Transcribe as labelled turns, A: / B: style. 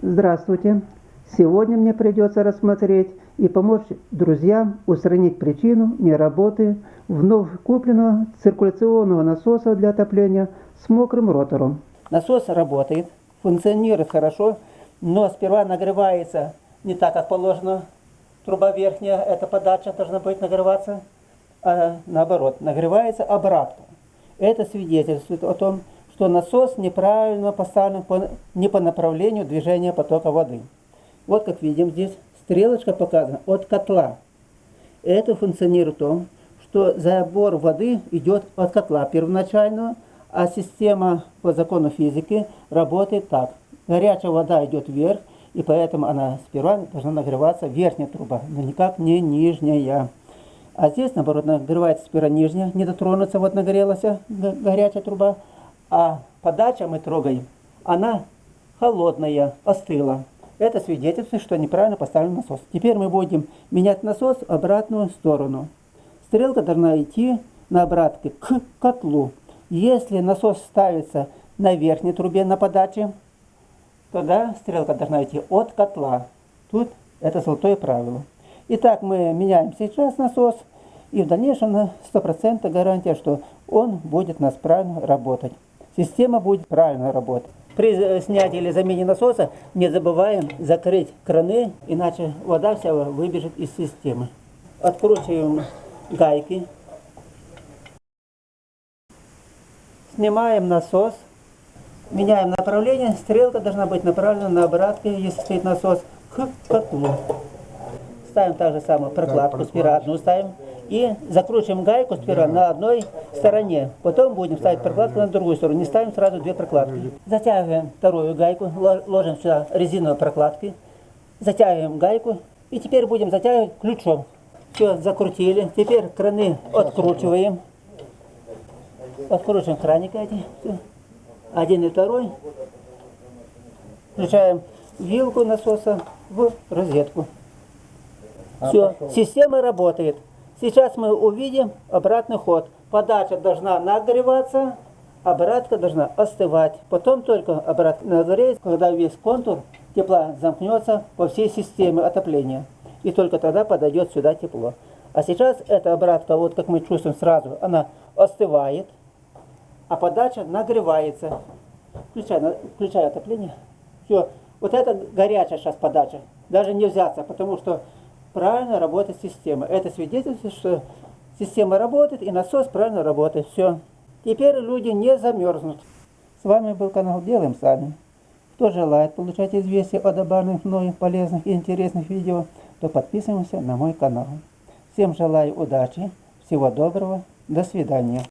A: Здравствуйте! Сегодня мне придется рассмотреть и помочь друзьям устранить причину неработы вновь купленного циркуляционного насоса для отопления с мокрым ротором. Насос работает, функционирует хорошо, но сперва нагревается не так, как положено. Труба верхняя, эта подача должна быть нагреваться, а наоборот, нагревается обратно. Это свидетельствует о том, что насос неправильно поставлен по, не по направлению движения потока воды. Вот как видим здесь стрелочка показана от котла. Это функционирует в том, что забор воды идет от котла первоначального, а система по закону физики работает так. Горячая вода идет вверх, и поэтому она сперва должна нагреваться верхняя труба, но никак не нижняя. А здесь, наоборот, нагревается сперва нижняя, не дотронуться, вот нагрелась горячая труба, а подача мы трогаем, она холодная, остыла. Это свидетельствует, что неправильно поставлен насос. Теперь мы будем менять насос в обратную сторону. Стрелка должна идти на обратке к котлу. Если насос ставится на верхней трубе на подаче, тогда стрелка должна идти от котла. Тут это золотое правило. Итак, мы меняем сейчас насос, и в дальнейшем на 100% гарантия, что он будет нас правильно работать система будет правильно работать. При снятии или замене насоса не забываем закрыть краны, иначе вода вся выбежит из системы. Откручиваем гайки. Снимаем насос. Меняем направление. Стрелка должна быть направлена на обратке, если стоит насос, к котлу. Ставим так же самую прокладку. Сперва одну ставим и закручиваем гайку сперва да. на одной стороне. Потом будем ставить прокладку на другую сторону. Не ставим сразу две прокладки. Затягиваем вторую гайку, ложим сюда резиновые прокладки. Затягиваем гайку. И теперь будем затягивать ключом. Все, закрутили. Теперь краны откручиваем. Откручиваем краники эти. Один и второй. Включаем вилку насоса в розетку. Все, система работает. Сейчас мы увидим обратный ход. Подача должна нагреваться, обратка должна остывать. Потом только обратка нагреется, когда весь контур тепла замкнется по всей системе отопления. И только тогда подойдет сюда тепло. А сейчас эта обратка, вот как мы чувствуем сразу, она остывает, а подача нагревается. Включай, включай отопление. Все. Вот это горячая сейчас подача. Даже не взяться, потому что правильно работает система. Это свидетельствует, что система работает и насос правильно работает. Все. Теперь люди не замерзнут. С вами был канал Делаем Сами. Кто желает получать известия о добавленных мной полезных и интересных видео, то подписываемся на мой канал. Всем желаю удачи, всего доброго, до свидания.